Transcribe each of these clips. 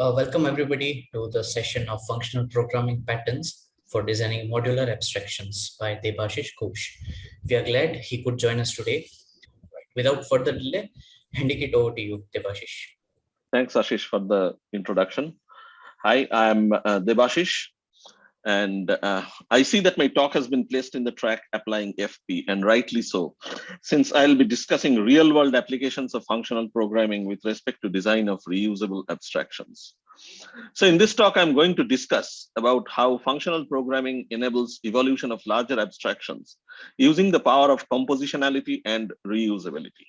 Uh, welcome everybody to the session of functional programming patterns for designing modular abstractions by Debasish Ghosh. We are glad he could join us today. Without further delay, handing it over to you, Debasish. Thanks, Ashish, for the introduction. Hi, I'm uh, Debasish, and uh, I see that my talk has been placed in the track applying FP, and rightly so, since I'll be discussing real-world applications of functional programming with respect to design of reusable abstractions. So in this talk, I'm going to discuss about how functional programming enables evolution of larger abstractions using the power of compositionality and reusability.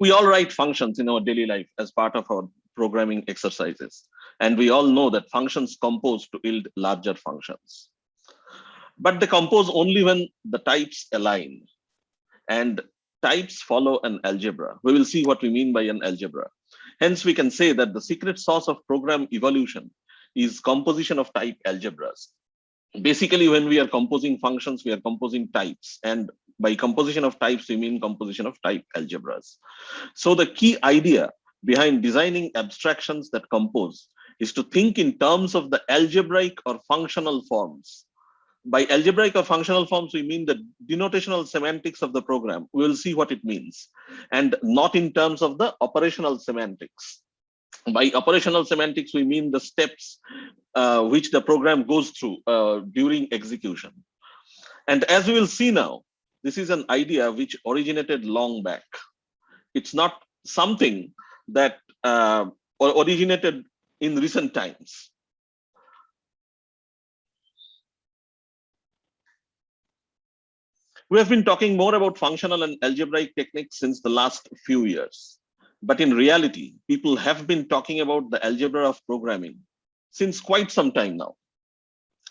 We all write functions in our daily life as part of our programming exercises. And we all know that functions compose to yield larger functions. But they compose only when the types align. And types follow an algebra. We will see what we mean by an algebra. Hence, we can say that the secret sauce of program evolution is composition of type algebras. Basically, when we are composing functions, we are composing types. And by composition of types, we mean composition of type algebras. So the key idea behind designing abstractions that compose is to think in terms of the algebraic or functional forms. By algebraic or functional forms, we mean the denotational semantics of the program. We will see what it means, and not in terms of the operational semantics. By operational semantics, we mean the steps uh, which the program goes through uh, during execution. And as we will see now, this is an idea which originated long back. It's not something that uh, originated in recent times. We have been talking more about functional and algebraic techniques since the last few years. But in reality, people have been talking about the algebra of programming since quite some time now.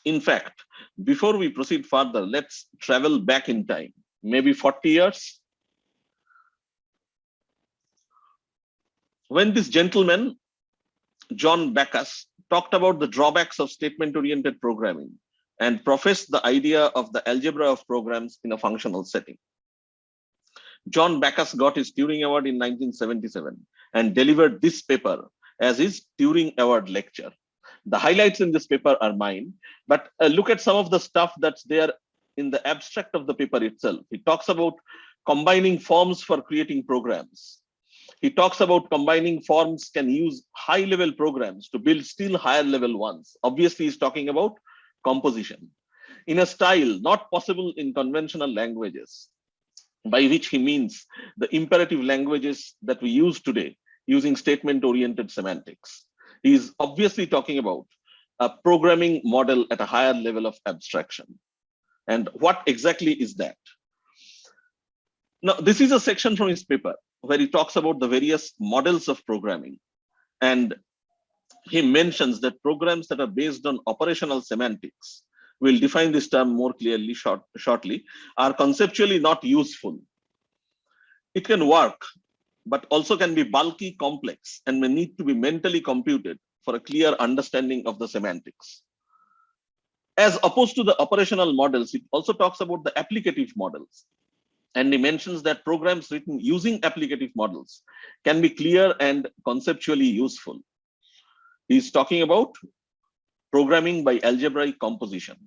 In fact, before we proceed further, let's travel back in time, maybe 40 years. When this gentleman John Backus talked about the drawbacks of statement-oriented programming and professed the idea of the algebra of programs in a functional setting. John Backus got his Turing Award in 1977 and delivered this paper as his Turing Award lecture. The highlights in this paper are mine, but uh, look at some of the stuff that's there in the abstract of the paper itself. He talks about combining forms for creating programs, he talks about combining forms can use high level programs to build still higher level ones. Obviously, he's talking about composition in a style not possible in conventional languages, by which he means the imperative languages that we use today using statement oriented semantics. He is obviously talking about a programming model at a higher level of abstraction. And what exactly is that? Now, this is a section from his paper where he talks about the various models of programming. And he mentions that programs that are based on operational semantics, we'll define this term more clearly short, shortly, are conceptually not useful. It can work, but also can be bulky, complex, and may need to be mentally computed for a clear understanding of the semantics. As opposed to the operational models, it also talks about the applicative models, and he mentions that programs written using applicative models can be clear and conceptually useful. He's talking about programming by algebraic composition.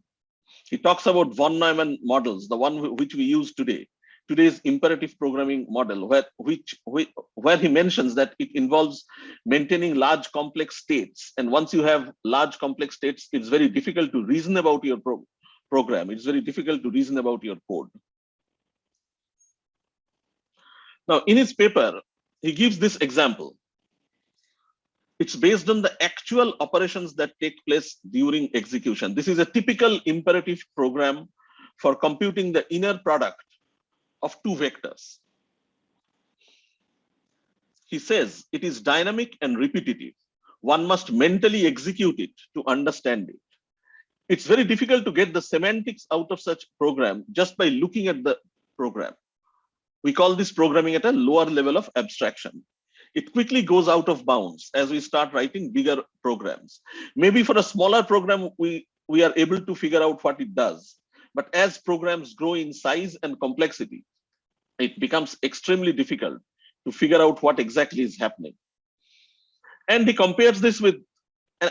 He talks about von Neumann models, the one which we use today, today's imperative programming model, where, which, where he mentions that it involves maintaining large complex states. And once you have large complex states, it's very difficult to reason about your pro program. It's very difficult to reason about your code. Now, in his paper, he gives this example. It's based on the actual operations that take place during execution. This is a typical imperative program for computing the inner product of two vectors. He says it is dynamic and repetitive. One must mentally execute it to understand it. It's very difficult to get the semantics out of such program just by looking at the program. We call this programming at a lower level of abstraction. It quickly goes out of bounds as we start writing bigger programs. Maybe for a smaller program, we, we are able to figure out what it does. But as programs grow in size and complexity, it becomes extremely difficult to figure out what exactly is happening. And he compares this with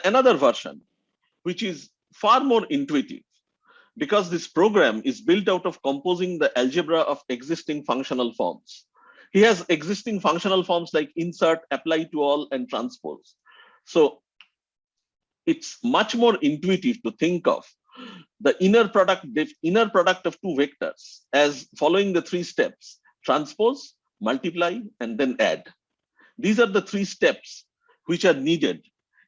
another version, which is far more intuitive because this program is built out of composing the algebra of existing functional forms. He has existing functional forms like insert, apply to all, and transpose. So it's much more intuitive to think of the inner product, the inner product of two vectors as following the three steps, transpose, multiply, and then add. These are the three steps which are needed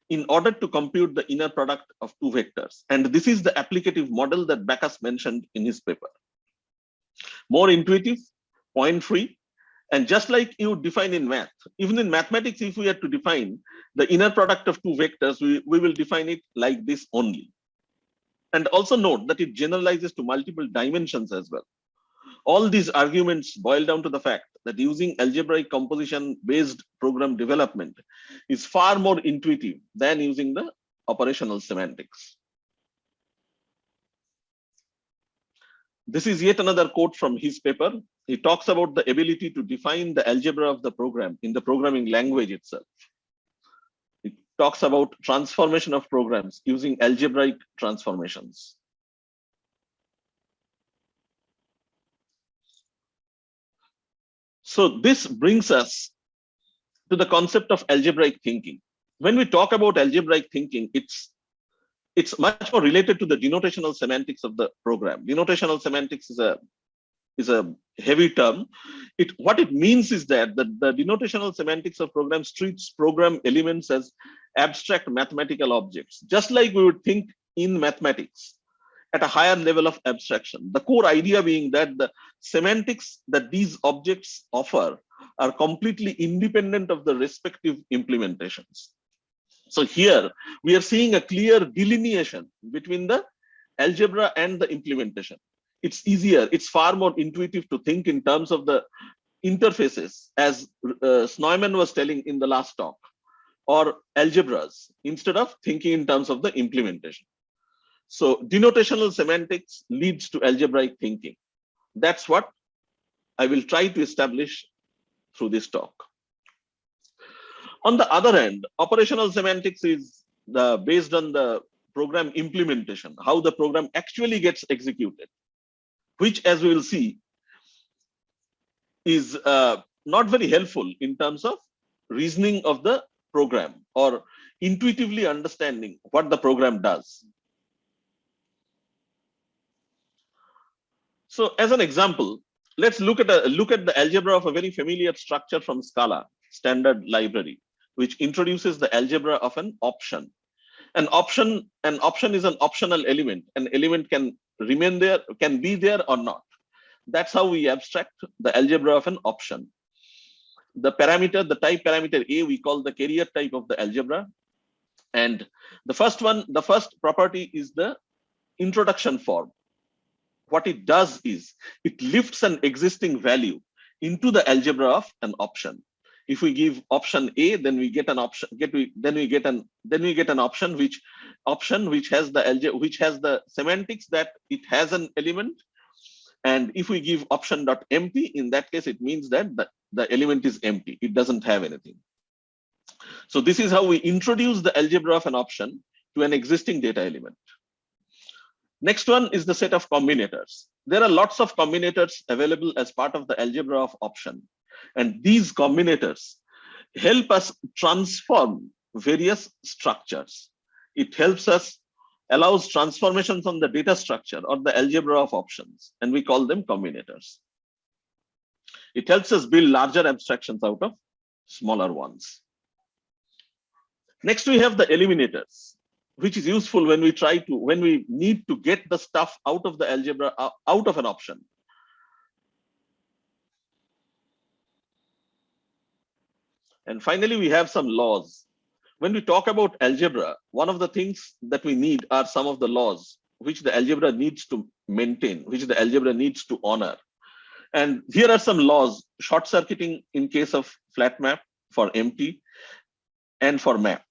in order to compute the inner product of two vectors. And this is the applicative model that Backus mentioned in his paper. More intuitive, point free, and just like you define in math, even in mathematics, if we are to define the inner product of two vectors, we, we will define it like this only. And also note that it generalizes to multiple dimensions as well. All these arguments boil down to the fact that using algebraic composition based program development is far more intuitive than using the operational semantics. This is yet another quote from his paper. He talks about the ability to define the algebra of the program in the programming language itself. It talks about transformation of programs using algebraic transformations. So this brings us to the concept of algebraic thinking. When we talk about algebraic thinking, it's it's much more related to the denotational semantics of the program. Denotational semantics is a is a heavy term. It what it means is that the, the denotational semantics of programs treats program elements as abstract mathematical objects, just like we would think in mathematics at a higher level of abstraction. The core idea being that the semantics that these objects offer are completely independent of the respective implementations. So here we are seeing a clear delineation between the algebra and the implementation. It's easier, it's far more intuitive to think in terms of the interfaces as uh, Snoeman was telling in the last talk or algebras instead of thinking in terms of the implementation. So denotational semantics leads to algebraic thinking. That's what I will try to establish through this talk. On the other hand, operational semantics is the, based on the program implementation, how the program actually gets executed, which as we will see is uh, not very helpful in terms of reasoning of the program or intuitively understanding what the program does. So as an example, let's look at a look at the algebra of a very familiar structure from Scala standard library, which introduces the algebra of an option. An option, an option is an optional element. An element can remain there, can be there or not. That's how we abstract the algebra of an option. The parameter, the type parameter A, we call the carrier type of the algebra. And the first one, the first property is the introduction form what it does is it lifts an existing value into the algebra of an option. If we give option A, then we get an option. Get we then we get an then we get an option which option which has the algebra which has the semantics that it has an element. And if we give option dot empty, in that case, it means that the, the element is empty. It doesn't have anything. So this is how we introduce the algebra of an option to an existing data element. Next one is the set of combinators. There are lots of combinators available as part of the algebra of option. And these combinators help us transform various structures. It helps us, allows transformations on the data structure or the algebra of options, and we call them combinators. It helps us build larger abstractions out of smaller ones. Next, we have the eliminators which is useful when we try to, when we need to get the stuff out of the algebra, uh, out of an option. And finally, we have some laws. When we talk about algebra, one of the things that we need are some of the laws which the algebra needs to maintain, which the algebra needs to honor. And here are some laws, short circuiting in case of flat map for empty and for map.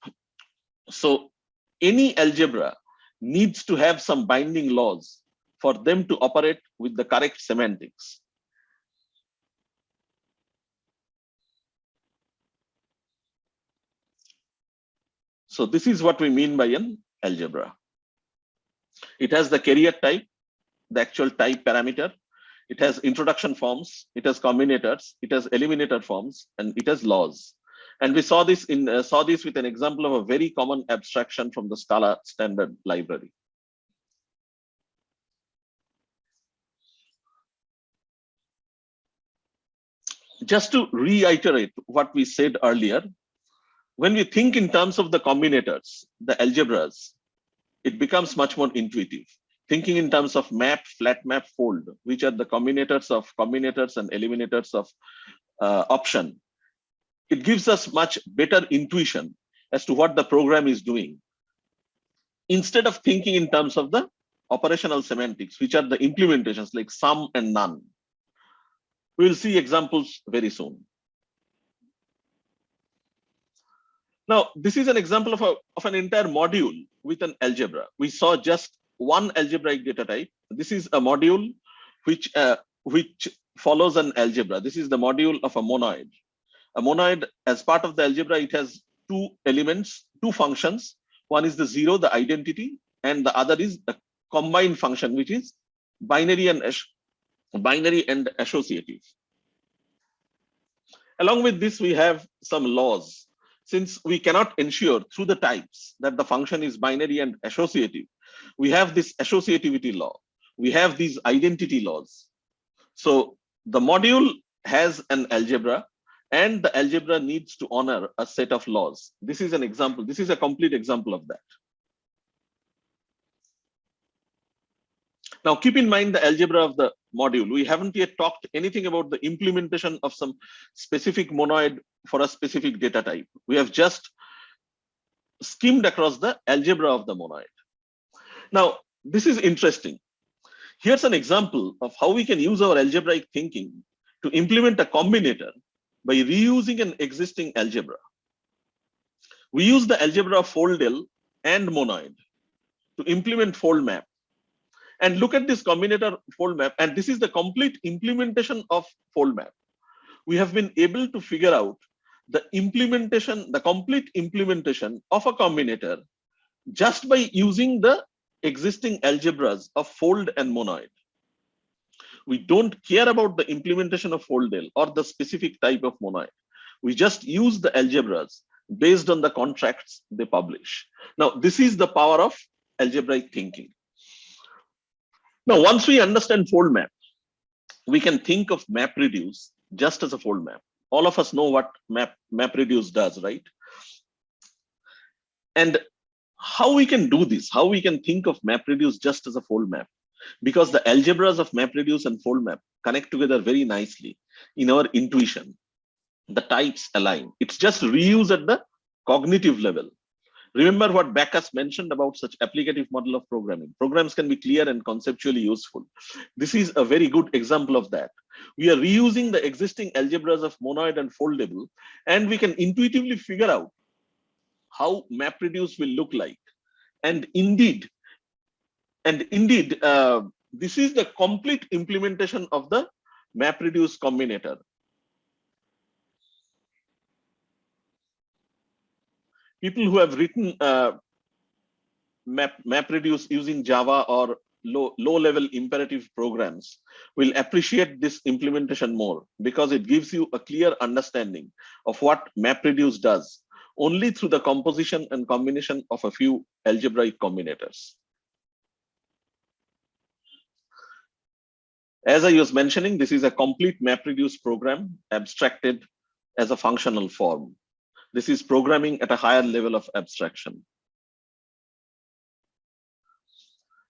So any algebra needs to have some binding laws for them to operate with the correct semantics. So this is what we mean by an algebra. It has the carrier type, the actual type parameter. It has introduction forms, it has combinators, it has eliminator forms, and it has laws. And we saw this in uh, saw this with an example of a very common abstraction from the Scala standard library. Just to reiterate what we said earlier, when we think in terms of the combinators, the algebras, it becomes much more intuitive. Thinking in terms of map, flat map, fold, which are the combinators of combinators and eliminators of uh, option, it gives us much better intuition as to what the program is doing. Instead of thinking in terms of the operational semantics, which are the implementations like some and none. We'll see examples very soon. Now, this is an example of, a, of an entire module with an algebra. We saw just one algebraic data type. This is a module which, uh, which follows an algebra. This is the module of a monoid. A monoid, as part of the algebra, it has two elements, two functions. One is the zero, the identity, and the other is the combined function, which is binary and binary and associative. Along with this, we have some laws. Since we cannot ensure through the types that the function is binary and associative, we have this associativity law. We have these identity laws. So the module has an algebra and the algebra needs to honor a set of laws. This is an example. This is a complete example of that. Now, keep in mind the algebra of the module. We haven't yet talked anything about the implementation of some specific monoid for a specific data type. We have just skimmed across the algebra of the monoid. Now, this is interesting. Here's an example of how we can use our algebraic thinking to implement a combinator by reusing an existing algebra. We use the algebra foldable and monoid to implement fold map. And look at this combinator fold map. And this is the complete implementation of fold map. We have been able to figure out the implementation, the complete implementation of a combinator just by using the existing algebras of fold and monoid we don't care about the implementation of foldable or the specific type of monoid. We just use the algebras based on the contracts they publish. Now, this is the power of algebraic thinking. Now, once we understand fold map, we can think of MapReduce just as a fold map. All of us know what map MapReduce does, right? And how we can do this, how we can think of MapReduce just as a fold map because the algebras of MapReduce and FoldMap connect together very nicely in our intuition. The types align. It's just reuse at the cognitive level. Remember what Backus mentioned about such applicative model of programming. Programs can be clear and conceptually useful. This is a very good example of that. We are reusing the existing algebras of monoid and foldable, and we can intuitively figure out how MapReduce will look like. And indeed, and indeed, uh, this is the complete implementation of the MapReduce combinator. People who have written uh, map MapReduce using Java or low low level imperative programs will appreciate this implementation more because it gives you a clear understanding of what MapReduce does only through the composition and combination of a few algebraic combinators. As I was mentioning, this is a complete MapReduce program abstracted as a functional form. This is programming at a higher level of abstraction.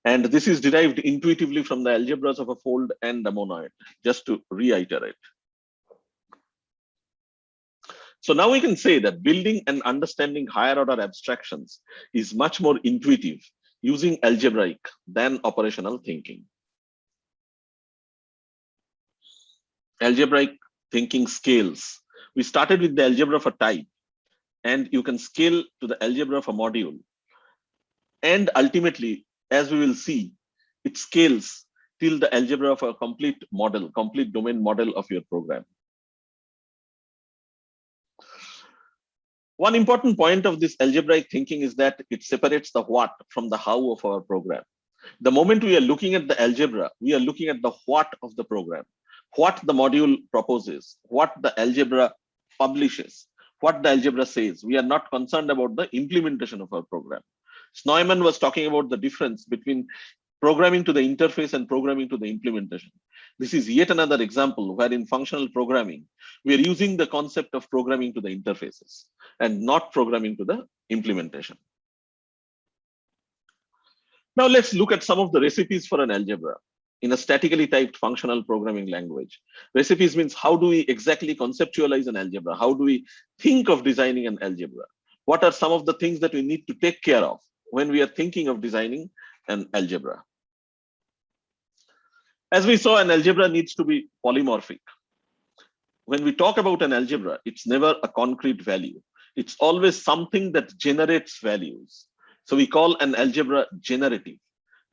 And this is derived intuitively from the algebras of a fold and a monoid, just to reiterate. So now we can say that building and understanding higher order abstractions is much more intuitive using algebraic than operational thinking. Algebraic thinking scales. We started with the algebra for type, and you can scale to the algebra of a module. And ultimately, as we will see, it scales till the algebra of a complete model, complete domain model of your program. One important point of this algebraic thinking is that it separates the what from the how of our program. The moment we are looking at the algebra, we are looking at the what of the program, what the module proposes, what the algebra publishes, what the algebra says. We are not concerned about the implementation of our program. Snoeman was talking about the difference between programming to the interface and programming to the implementation. This is yet another example where in functional programming, we are using the concept of programming to the interfaces and not programming to the implementation. Now let's look at some of the recipes for an algebra in a statically typed functional programming language. Recipes means how do we exactly conceptualize an algebra? How do we think of designing an algebra? What are some of the things that we need to take care of when we are thinking of designing an algebra? As we saw, an algebra needs to be polymorphic. When we talk about an algebra, it's never a concrete value. It's always something that generates values. So we call an algebra generative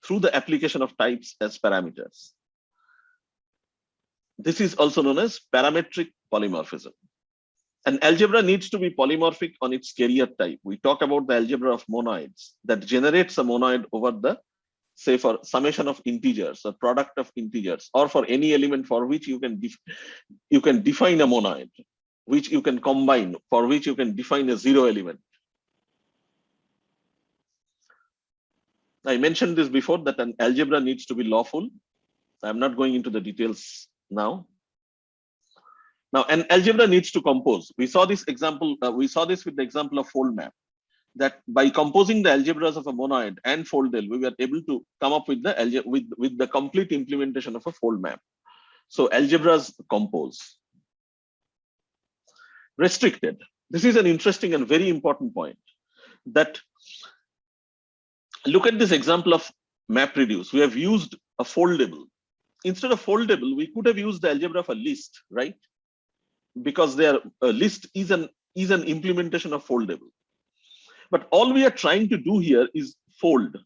through the application of types as parameters. This is also known as parametric polymorphism. An algebra needs to be polymorphic on its carrier type. We talk about the algebra of monoids that generates a monoid over the, say for summation of integers or product of integers, or for any element for which you can, you can define a monoid, which you can combine, for which you can define a zero element. I mentioned this before that an algebra needs to be lawful. I'm not going into the details now. Now, an algebra needs to compose. We saw this example, uh, we saw this with the example of fold map, that by composing the algebras of a monoid and foldable, we were able to come up with the with, with the complete implementation of a fold map. So algebras compose. Restricted. This is an interesting and very important point that look at this example of MapReduce. We have used a foldable. Instead of foldable, we could have used the algebra of a list, right? Because their a list is an is an implementation of foldable. But all we are trying to do here is fold.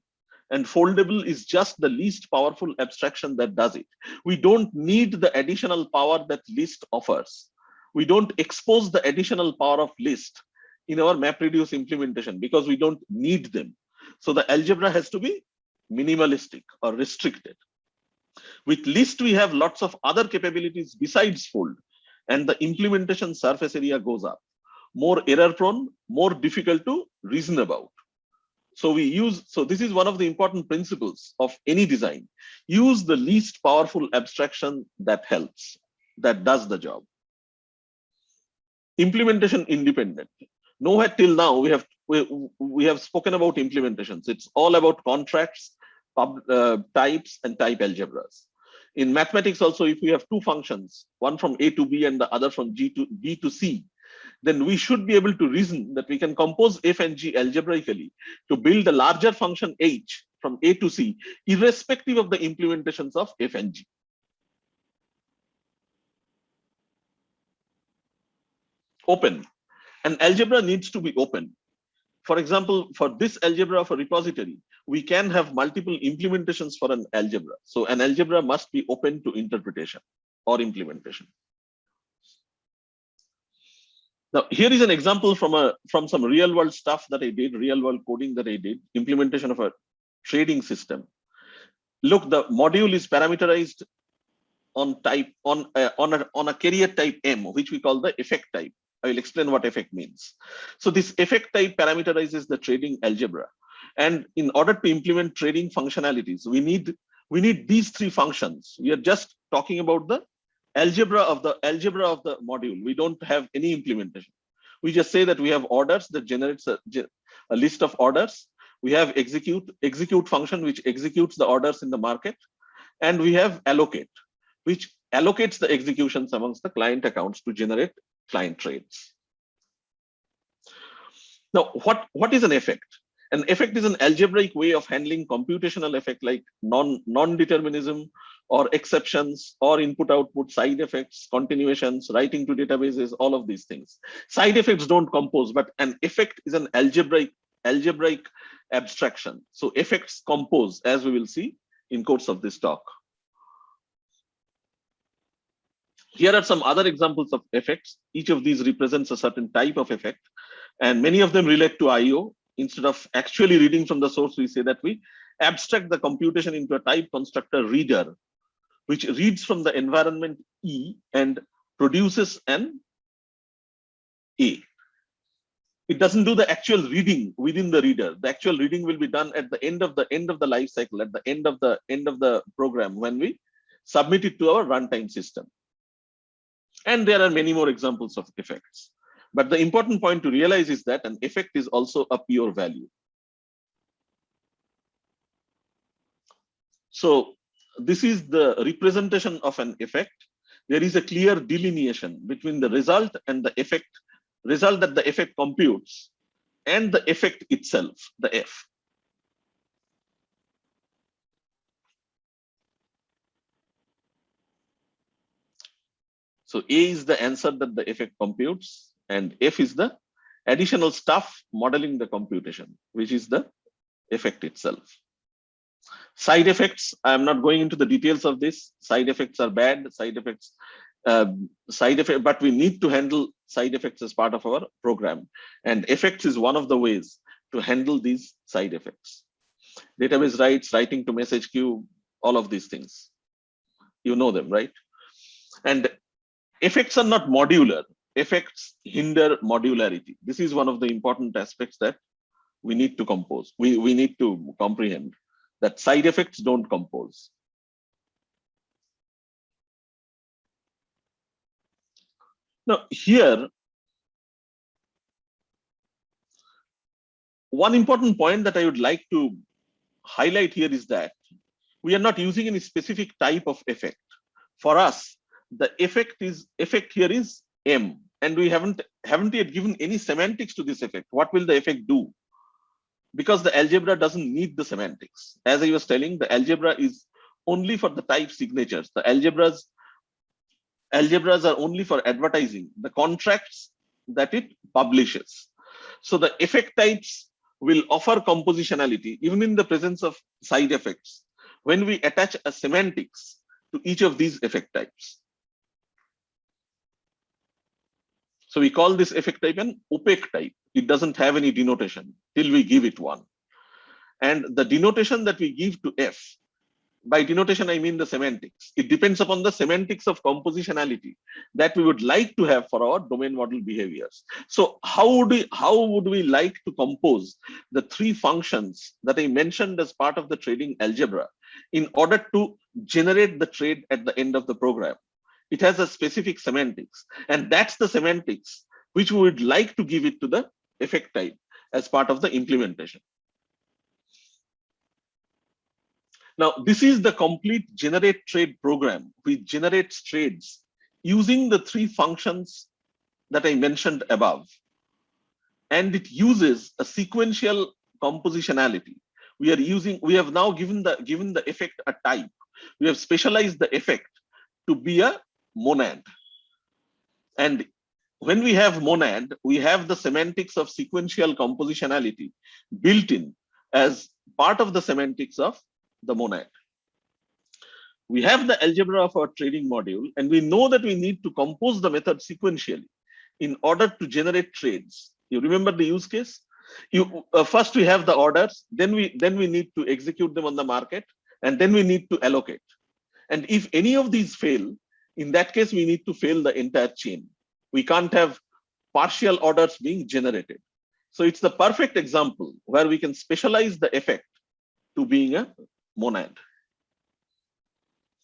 And foldable is just the least powerful abstraction that does it. We don't need the additional power that list offers. We don't expose the additional power of list in our MapReduce implementation because we don't need them. So the algebra has to be minimalistic or restricted. With list, we have lots of other capabilities besides fold, and the implementation surface area goes up. More error prone, more difficult to reason about. So we use, so this is one of the important principles of any design. Use the least powerful abstraction that helps, that does the job. Implementation independent. Nowhere till now we have we, we have spoken about implementations. It's all about contracts, pub, uh, types, and type algebras. In mathematics also, if we have two functions, one from A to B and the other from G to B to C, then we should be able to reason that we can compose f and g algebraically to build a larger function h from A to C, irrespective of the implementations of f and g. Open. An algebra needs to be open for example, for this algebra of a repository, we can have multiple implementations for an algebra. So an algebra must be open to interpretation or implementation. Now, here is an example from a from some real world stuff that I did, real world coding that I did, implementation of a trading system. Look, the module is parameterized on type on uh, on a on a carrier type M, which we call the effect type. I will explain what effect means. So this effect type parameterizes the trading algebra. And in order to implement trading functionalities, we need we need these three functions. We are just talking about the algebra of the algebra of the module. We don't have any implementation. We just say that we have orders that generates a, a list of orders. We have execute execute function which executes the orders in the market, and we have allocate, which allocates the executions amongst the client accounts to generate client trades. Now, what, what is an effect? An effect is an algebraic way of handling computational effect like non, non-determinism or exceptions or input output side effects, continuations, writing to databases, all of these things. Side effects don't compose, but an effect is an algebraic, algebraic abstraction. So effects compose as we will see in course of this talk. Here are some other examples of effects. Each of these represents a certain type of effect. And many of them relate to IO. Instead of actually reading from the source, we say that we abstract the computation into a type constructor reader, which reads from the environment E and produces an A. It doesn't do the actual reading within the reader. The actual reading will be done at the end of the end of the life cycle, at the end of the end of the program when we submit it to our runtime system. And there are many more examples of effects. But the important point to realize is that an effect is also a pure value. So this is the representation of an effect. There is a clear delineation between the result and the effect, result that the effect computes and the effect itself, the F. So A is the answer that the effect computes and F is the additional stuff modeling the computation, which is the effect itself. Side effects, I'm not going into the details of this. Side effects are bad, side effects, uh, side effect, but we need to handle side effects as part of our program. And effects is one of the ways to handle these side effects. Database writes, writing to message queue, all of these things. You know them, right? And effects are not modular. Effects hinder modularity. This is one of the important aspects that we need to compose. We, we need to comprehend that side effects don't compose. Now here, one important point that I would like to highlight here is that we are not using any specific type of effect. For us, the effect is effect here is M and we haven't haven't yet given any semantics to this effect. What will the effect do? because the algebra doesn't need the semantics. As I was telling, the algebra is only for the type signatures. The algebras, algebras are only for advertising, the contracts that it publishes. So the effect types will offer compositionality even in the presence of side effects when we attach a semantics to each of these effect types. So we call this effect type an opaque type. It doesn't have any denotation till we give it one. And the denotation that we give to F, by denotation, I mean the semantics. It depends upon the semantics of compositionality that we would like to have for our domain model behaviors. So how would we, how would we like to compose the three functions that I mentioned as part of the trading algebra in order to generate the trade at the end of the program? It has a specific semantics and that's the semantics which we would like to give it to the effect type as part of the implementation. Now, this is the complete generate trade program which generates trades using the three functions that I mentioned above. And it uses a sequential compositionality. We are using, we have now given the given the effect a type. We have specialized the effect to be a monad. And when we have monad, we have the semantics of sequential compositionality built in as part of the semantics of the monad. We have the algebra of our trading module, and we know that we need to compose the method sequentially in order to generate trades. You remember the use case? You uh, first we have the orders, then we then we need to execute them on the market, and then we need to allocate. And if any of these fail, in that case, we need to fail the entire chain. We can't have partial orders being generated. So it's the perfect example where we can specialize the effect to being a monad.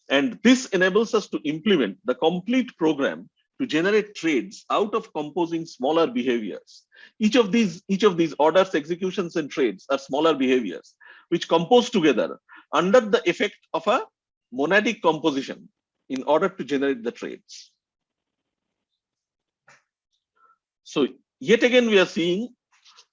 And this enables us to implement the complete program to generate trades out of composing smaller behaviors. Each of these, each of these orders, executions, and trades are smaller behaviors, which compose together under the effect of a monadic composition in order to generate the trades. So yet again, we are seeing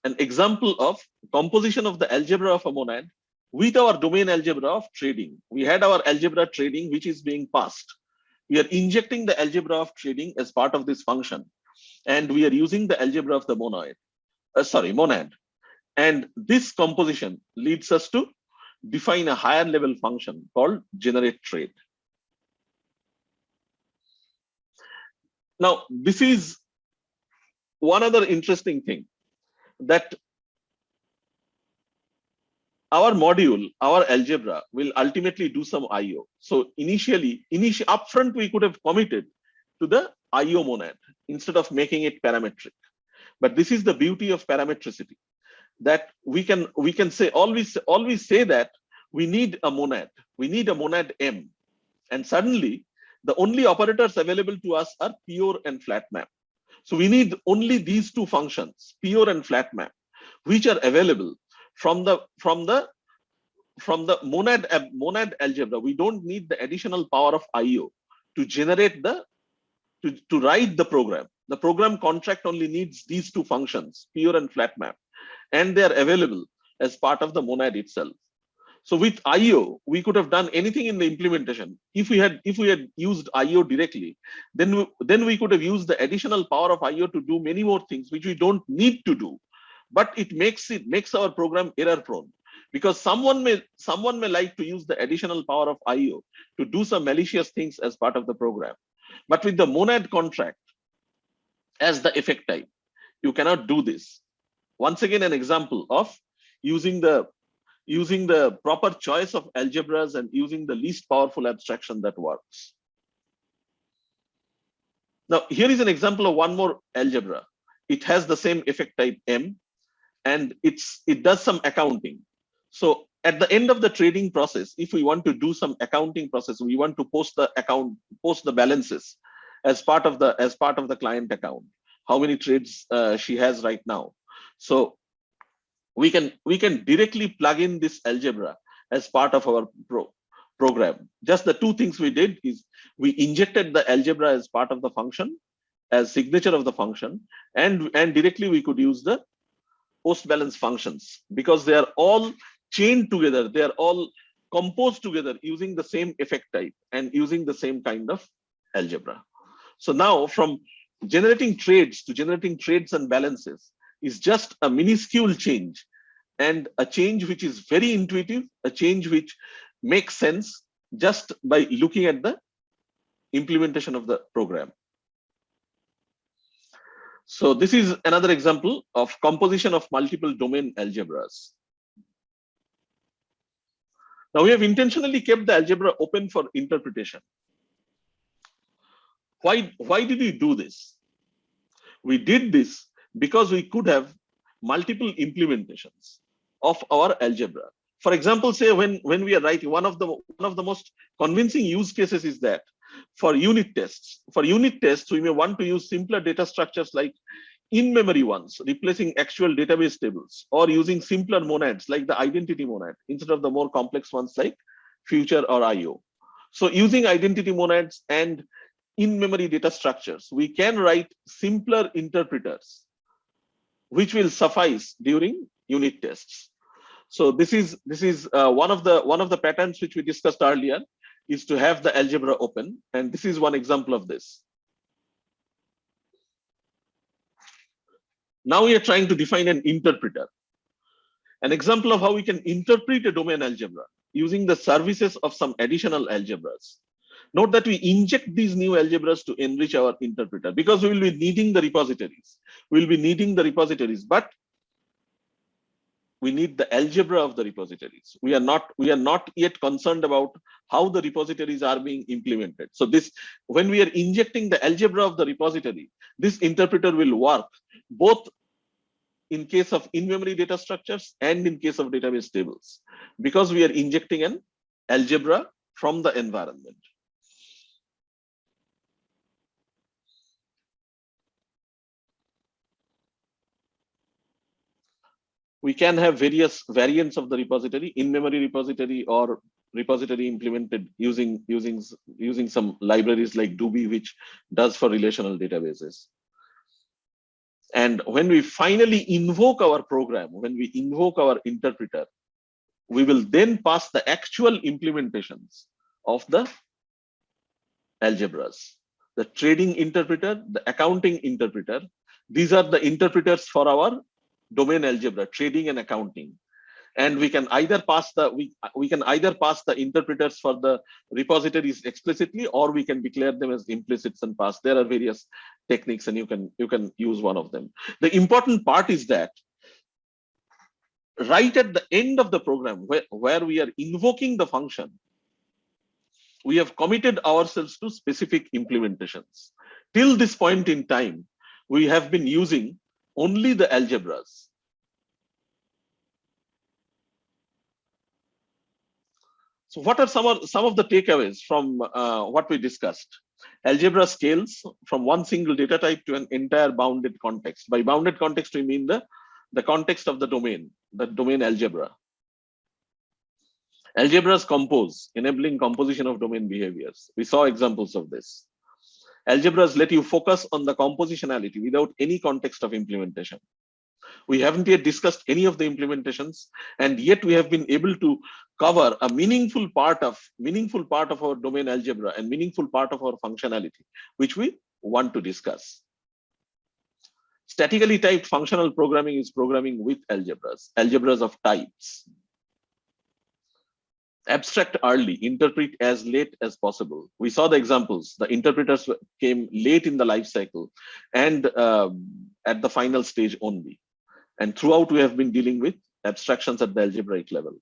an example of composition of the algebra of a monad with our domain algebra of trading. We had our algebra trading, which is being passed. We are injecting the algebra of trading as part of this function. And we are using the algebra of the monad, uh, sorry, monad. And this composition leads us to define a higher level function called generate trade. Now, this is one other interesting thing. that our module, our algebra will ultimately do some IO. So initially, initially upfront, we could have committed to the IO monad instead of making it parametric. But this is the beauty of parametricity that we can we can say always always say that we need a monad, we need a monad M, and suddenly the only operators available to us are pure and flat map. So we need only these two functions, pure and flat map, which are available from the from the from the monad monad algebra. We don't need the additional power of IO to generate the to, to write the program. The program contract only needs these two functions, pure and flat map, and they are available as part of the monad itself. So with IO, we could have done anything in the implementation. If we had if we had used IO directly, then we, then we could have used the additional power of IO to do many more things which we don't need to do. But it makes it makes our program error prone because someone may someone may like to use the additional power of IO to do some malicious things as part of the program. But with the monad contract as the effect type, you cannot do this. Once again, an example of using the using the proper choice of algebras and using the least powerful abstraction that works. Now, here is an example of one more algebra. It has the same effect type M, and it's it does some accounting. So at the end of the trading process, if we want to do some accounting process, we want to post the account, post the balances as part of the as part of the client account. How many trades uh, she has right now. So we can we can directly plug in this algebra as part of our pro program. Just the two things we did is we injected the algebra as part of the function as signature of the function and and directly we could use the post balance functions because they are all chained together they are all composed together using the same effect type and using the same kind of algebra so now from generating trades to generating trades and balances is just a minuscule change and a change which is very intuitive, a change which makes sense just by looking at the implementation of the program. So this is another example of composition of multiple domain algebras. Now we have intentionally kept the algebra open for interpretation. Why, why did we do this? We did this because we could have multiple implementations of our algebra. For example, say when, when we are writing one of the one of the most convincing use cases is that for unit tests, for unit tests, we may want to use simpler data structures like in-memory ones, replacing actual database tables, or using simpler monads like the identity monad instead of the more complex ones like future or IO. So using identity monads and in-memory data structures, we can write simpler interpreters which will suffice during unit tests. So this is this is uh, one of the one of the patterns which we discussed earlier is to have the algebra open, and this is one example of this. Now we are trying to define an interpreter. An example of how we can interpret a domain algebra using the services of some additional algebras. Note that we inject these new algebras to enrich our interpreter because we will be needing the repositories. We will be needing the repositories, but we need the algebra of the repositories. We are not we are not yet concerned about how the repositories are being implemented. So this when we are injecting the algebra of the repository, this interpreter will work both in case of in-memory data structures and in case of database tables because we are injecting an algebra from the environment. We can have various variants of the repository in-memory repository or repository implemented using using using some libraries like Doobie, which does for relational databases. And when we finally invoke our program, when we invoke our interpreter, we will then pass the actual implementations of the algebras, the trading interpreter, the accounting interpreter. These are the interpreters for our domain algebra, trading and accounting. And we can either pass the we we can either pass the interpreters for the repositories explicitly, or we can declare them as implicits and pass. There are various techniques, and you can you can use one of them. The important part is that right at the end of the program where, where we are invoking the function, we have committed ourselves to specific implementations. Till this point in time, we have been using only the algebras. So what are some of, some of the takeaways from uh, what we discussed? Algebra scales from one single data type to an entire bounded context. By bounded context, we mean the, the context of the domain, the domain algebra. Algebras compose, enabling composition of domain behaviors. We saw examples of this. Algebras let you focus on the compositionality without any context of implementation. We haven't yet discussed any of the implementations, and yet we have been able to cover a meaningful part of meaningful part of our domain algebra and meaningful part of our functionality, which we want to discuss. Statically typed functional programming is programming with algebras, algebras of types abstract early, interpret as late as possible. We saw the examples. The interpreters came late in the life cycle and um, at the final stage only. And throughout, we have been dealing with abstractions at the algebraic level.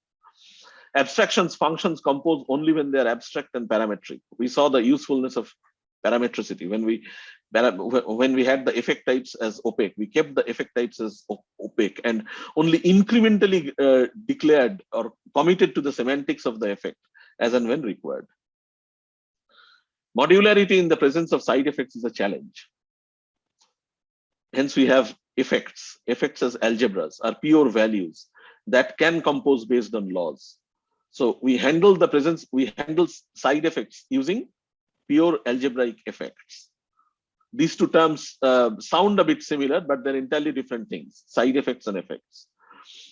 Abstractions functions compose only when they're abstract and parametric. We saw the usefulness of parametricity when we when we had the effect types as opaque we kept the effect types as opaque and only incrementally uh, declared or committed to the semantics of the effect as and when required. Modularity in the presence of side effects is a challenge. Hence we have effects. Effects as algebras are pure values that can compose based on laws. So we handle the presence we handle side effects using pure algebraic effects. These two terms uh, sound a bit similar, but they're entirely different things, side effects and effects.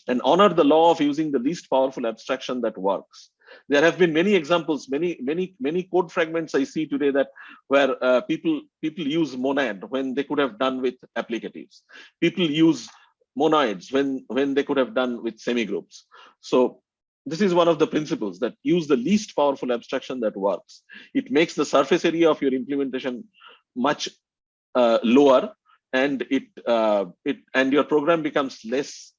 And honor the law of using the least powerful abstraction that works. There have been many examples, many, many, many code fragments I see today that where uh, people people use monad when they could have done with applicatives. People use monoids when when they could have done with semigroups. So this is one of the principles that use the least powerful abstraction that works. It makes the surface area of your implementation much lower and it uh, it and your program becomes less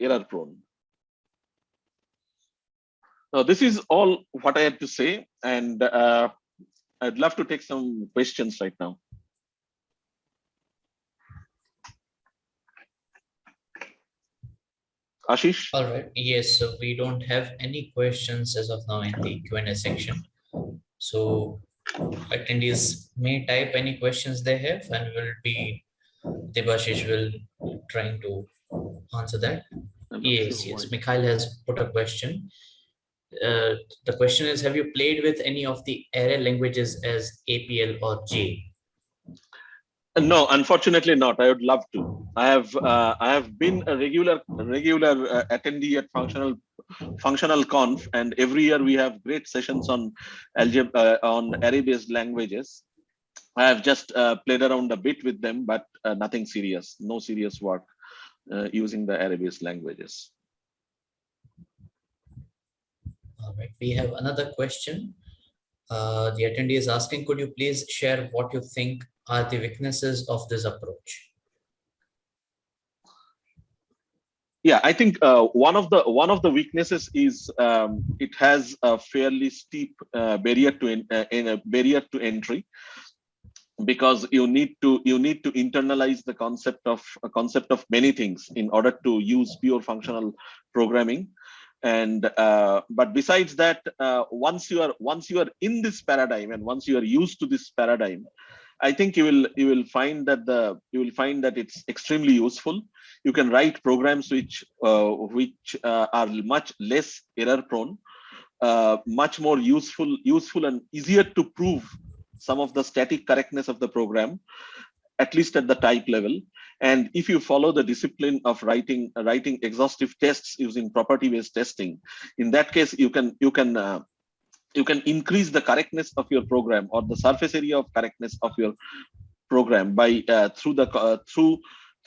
error prone. Now, this is all what I had to say, and uh, I'd love to take some questions right now. Ashish? All right. Yes, so we don't have any questions as of now in the Q&A section. So attendees may type any questions they have and will be, Debasish will trying to answer that. Yes, sure yes. Why. Mikhail has put a question. Uh, the question is, have you played with any of the array languages as APL or J? No, unfortunately not. I would love to. I have uh, I have been a regular regular uh, attendee at functional functional conf, and every year we have great sessions on algebra uh, on array-based languages. I have just uh, played around a bit with them, but uh, nothing serious. No serious work uh, using the array-based languages. All right, we have another question. the attendee is asking, could you please share what you think are the weaknesses of this approach? Yeah, I think uh, one of the one of the weaknesses is um, it has a fairly steep uh, barrier to in, uh, in a barrier to entry because you need to you need to internalize the concept of a concept of many things in order to use pure functional programming and uh, but besides that uh, once you are once you are in this paradigm and once you are used to this paradigm I think you will you will find that the you will find that it's extremely useful. You can write programs which uh, which uh, are much less error prone, uh, much more useful useful and easier to prove some of the static correctness of the program, at least at the type level. And if you follow the discipline of writing writing exhaustive tests using property based testing, in that case you can you can uh, you can increase the correctness of your program or the surface area of correctness of your program by uh, through the uh, through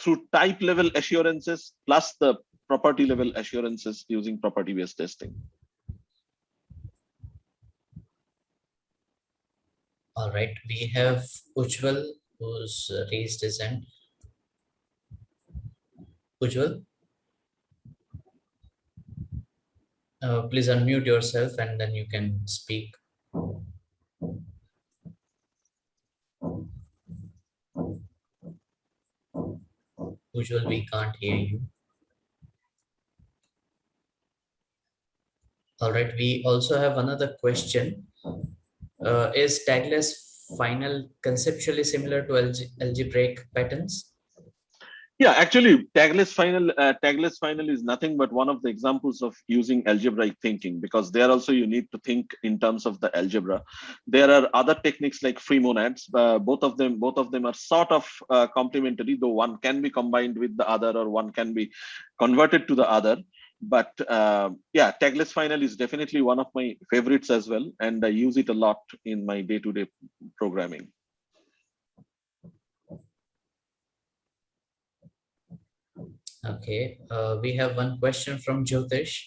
through type level assurances plus the property level assurances using property based testing. All right we have Ujwal who's raised his hand. Ujwal Uh, please unmute yourself and then you can speak. Ujwal, we can't hear you. All right, we also have another question. Uh, is tagless final conceptually similar to alge- algebraic patterns? Yeah, actually, tagless final uh, tagless final is nothing but one of the examples of using algebraic thinking because there also you need to think in terms of the algebra. There are other techniques like free monads. Uh, both of them both of them are sort of uh, complementary, though one can be combined with the other or one can be converted to the other. But uh, yeah, tagless final is definitely one of my favorites as well, and I use it a lot in my day-to-day programming. Okay, uh, we have one question from Jyotish.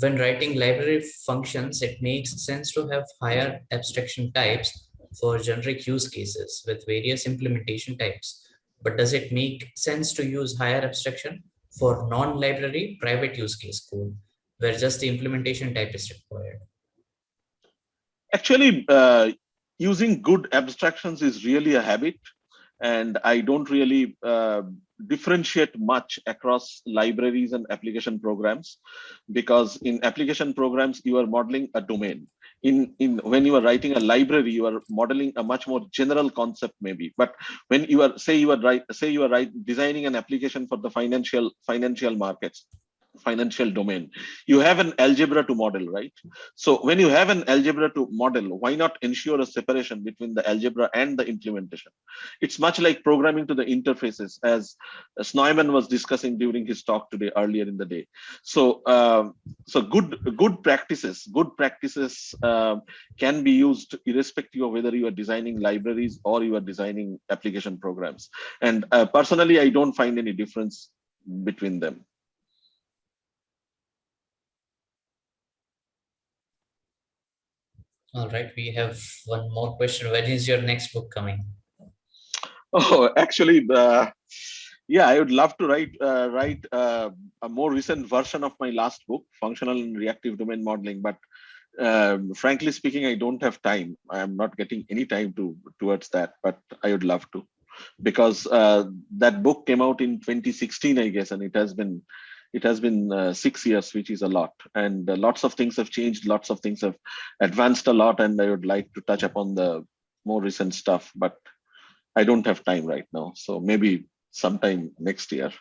When writing library functions, it makes sense to have higher abstraction types for generic use cases with various implementation types. But does it make sense to use higher abstraction for non-library private use case code where just the implementation type is required? Actually, uh, using good abstractions is really a habit and I don't really uh, differentiate much across libraries and application programs because in application programs you are modeling a domain. In in when you are writing a library you are modeling a much more general concept maybe. But when you are say you are right say you are right designing an application for the financial financial markets financial domain. You have an algebra to model right? So when you have an algebra to model why not ensure a separation between the algebra and the implementation? It's much like programming to the interfaces as Snowman was discussing during his talk today earlier in the day. So um, so good good practices good practices um, can be used irrespective of whether you are designing libraries or you are designing application programs. And uh, personally i don't find any difference between them All right, we have one more question. When is your next book coming? Oh, actually, uh, yeah, I would love to write uh, write uh, a more recent version of my last book, Functional and Reactive Domain Modeling. But um, frankly speaking, I don't have time. I am not getting any time to towards that. But I would love to, because uh, that book came out in 2016, I guess, and it has been it has been uh, six years, which is a lot. And uh, lots of things have changed, lots of things have advanced a lot, and I would like to touch upon the more recent stuff, but I don't have time right now. So maybe sometime next year.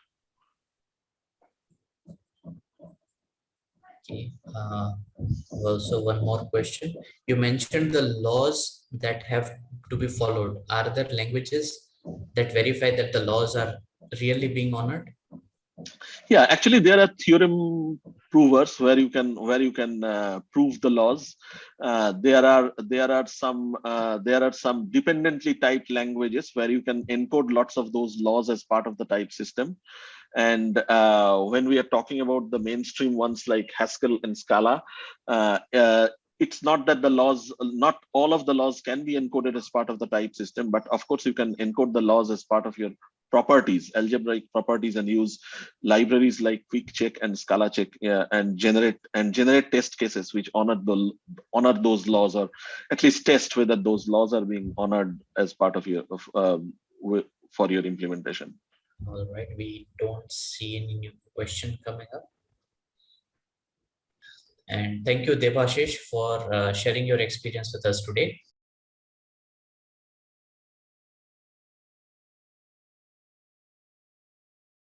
Okay. Uh, also, one more question. You mentioned the laws that have to be followed. Are there languages that verify that the laws are really being honored? Yeah actually there are theorem provers where you can where you can uh, prove the laws. Uh, there are there are some uh, there are some dependently typed languages where you can encode lots of those laws as part of the type system. And uh, when we are talking about the mainstream ones like haskell and scala uh, uh, it's not that the laws not all of the laws can be encoded as part of the type system but of course you can encode the laws as part of your properties, algebraic properties, and use libraries like QuickCheck and ScalaCheck and generate and generate test cases which honor the honor those laws or at least test whether those laws are being honored as part of your of, um, for your implementation. All right, we don't see any new question coming up. And thank you, Debasish, for uh, sharing your experience with us today.